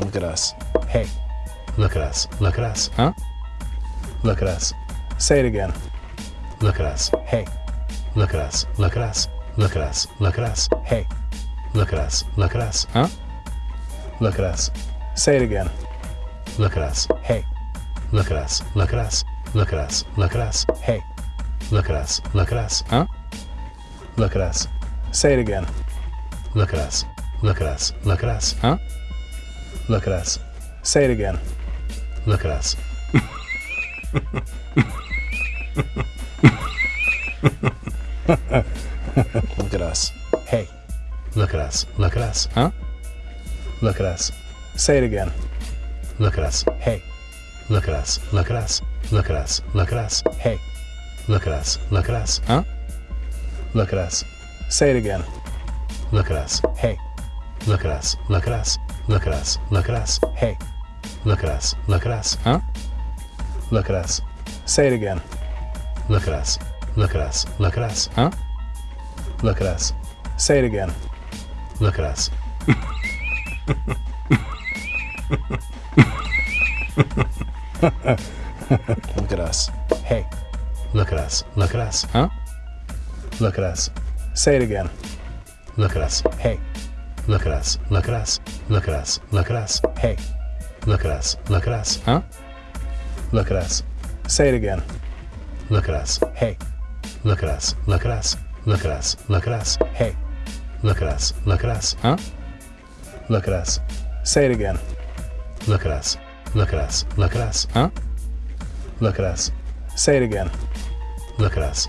Look at us. Hey, Look at us. Look at us. Huh? Look at us. Say it again. Look at us. hey, Look at us. Look at us. Look at us. Look at us. hey, Look at us. Look at us. Huh? Look at us. Say it again. Look at us. hey, Look at us. Look at us. Look at us. Look at us. hey, Look at us. Look at us. Huh? Look at us. Say it again. Look at us. Look at us. Look at us. Huh? Look at us. Say it again. Look at us. Look at us. hey, Look at us. Look at us. Huh? Look at us. Say it again. Look at us. hey, Look at us. Look at us. Look at us. Look at us. hey, Look at us. Look at us. Huh? Look at us. Say it again. Look at us. hey, Look at us. Look at us. Look at us. Look at us. hey, Look at us. Look at us. Huh? Look at us. Say it again. Look at us. Look at us. Look at us. Huh? Look at us. Say it again. Look at us. Look at us. hey, Look at us. Look at us. Huh? Look at us. Say it again. Look at us. hey, Look at us. Look at us. Look at us. Look at us. hey, Look at us. Look at us. Huh? Look at us. Say it again. Look at us. hey, Look at us. Look at us. Look at us. Look at us. hey, Look at us. Look at us. Huh? Look at us. Say it again. Look at us. Look at us. Look at us. Huh? Look at us. Say it again. Look at us.